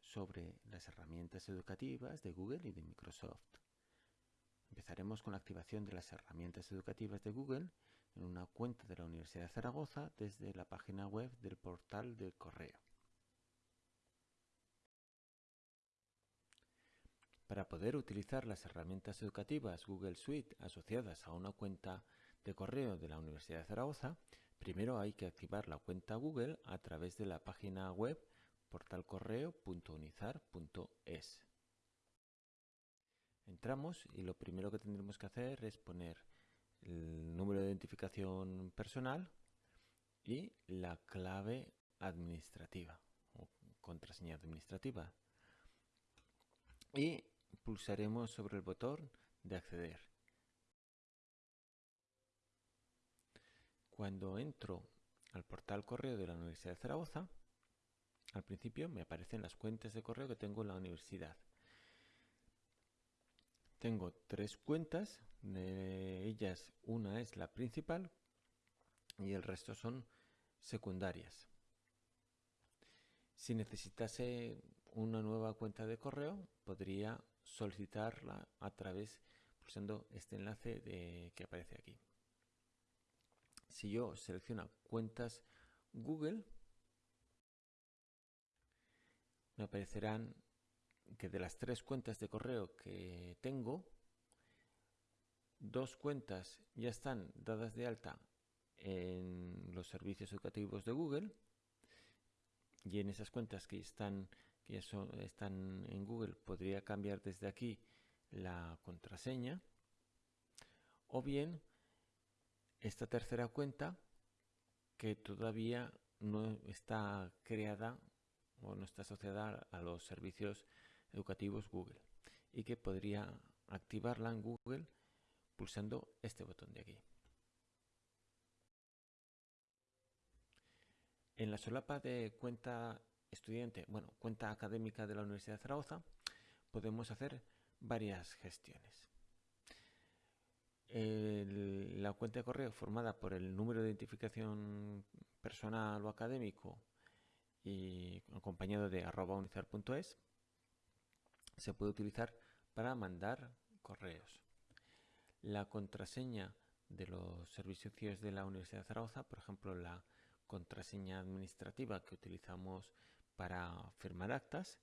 sobre las herramientas educativas de Google y de Microsoft. Empezaremos con la activación de las herramientas educativas de Google en una cuenta de la Universidad de Zaragoza desde la página web del portal del correo. Para poder utilizar las herramientas educativas Google Suite asociadas a una cuenta de correo de la Universidad de Zaragoza, primero hay que activar la cuenta Google a través de la página web portalcorreo.unizar.es. Entramos y lo primero que tendremos que hacer es poner el número de identificación personal y la clave administrativa o contraseña administrativa. Y pulsaremos sobre el botón de acceder. Cuando entro al portal correo de la Universidad de Zaragoza, al principio me aparecen las cuentas de correo que tengo en la universidad. Tengo tres cuentas, de ellas una es la principal y el resto son secundarias. Si necesitase una nueva cuenta de correo, podría solicitarla a través pulsando este enlace de, que aparece aquí. Si yo selecciono cuentas Google, me aparecerán que de las tres cuentas de correo que tengo, dos cuentas ya están dadas de alta en los servicios educativos de Google y en esas cuentas que están que están en Google podría cambiar desde aquí la contraseña o bien esta tercera cuenta que todavía no está creada o no está asociada a los servicios educativos Google y que podría activarla en Google pulsando este botón de aquí. En la solapa de cuenta estudiante, bueno, cuenta académica de la Universidad de Zaragoza, podemos hacer varias gestiones. la cuenta de correo formada por el número de identificación personal o académico y acompañado de arroba se puede utilizar para mandar correos. La contraseña de los servicios de la Universidad de Zaragoza, por ejemplo la contraseña administrativa que utilizamos para firmar actas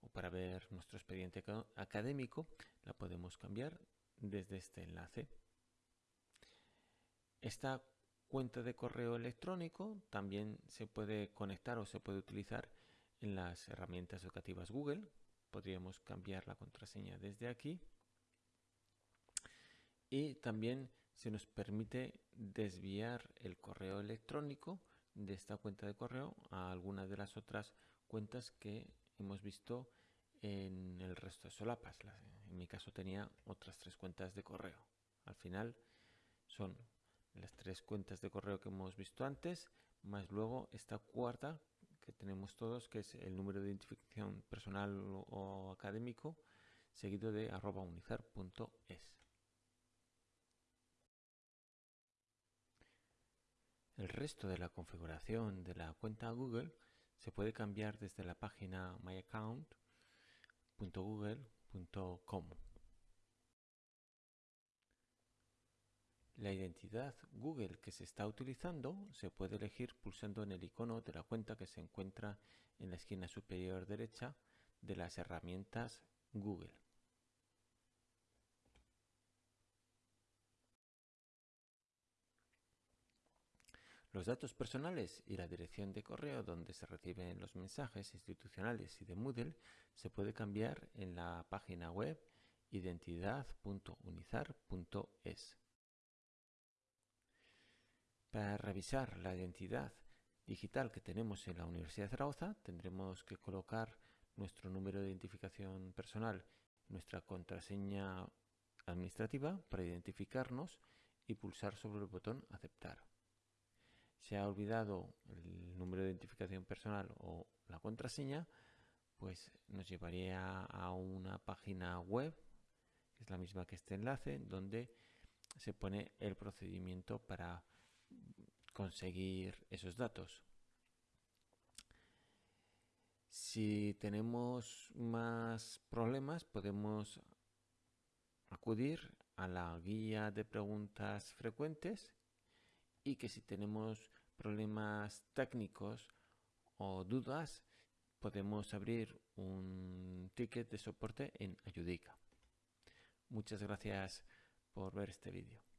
o para ver nuestro expediente académico, la podemos cambiar desde este enlace. Esta cuenta de correo electrónico también se puede conectar o se puede utilizar en las herramientas educativas Google. Podríamos cambiar la contraseña desde aquí. Y también se nos permite desviar el correo electrónico de esta cuenta de correo a alguna de las otras cuentas que hemos visto en el resto de solapas. En mi caso tenía otras tres cuentas de correo. Al final son las tres cuentas de correo que hemos visto antes, más luego esta cuarta que tenemos todos, que es el número de identificación personal o académico, seguido de arroba unizar.es. El resto de la configuración de la cuenta Google se puede cambiar desde la página myaccount.google.com. La identidad Google que se está utilizando se puede elegir pulsando en el icono de la cuenta que se encuentra en la esquina superior derecha de las herramientas Google. Los datos personales y la dirección de correo donde se reciben los mensajes institucionales y de Moodle se puede cambiar en la página web identidad.unizar.es. Para revisar la identidad digital que tenemos en la Universidad de Zaragoza tendremos que colocar nuestro número de identificación personal, nuestra contraseña administrativa para identificarnos y pulsar sobre el botón aceptar. Se ha olvidado el número de identificación personal o la contraseña, pues nos llevaría a una página web, que es la misma que este enlace, donde se pone el procedimiento para conseguir esos datos. Si tenemos más problemas, podemos acudir a la guía de preguntas frecuentes y que si tenemos problemas técnicos o dudas, podemos abrir un ticket de soporte en Ayudica. Muchas gracias por ver este vídeo.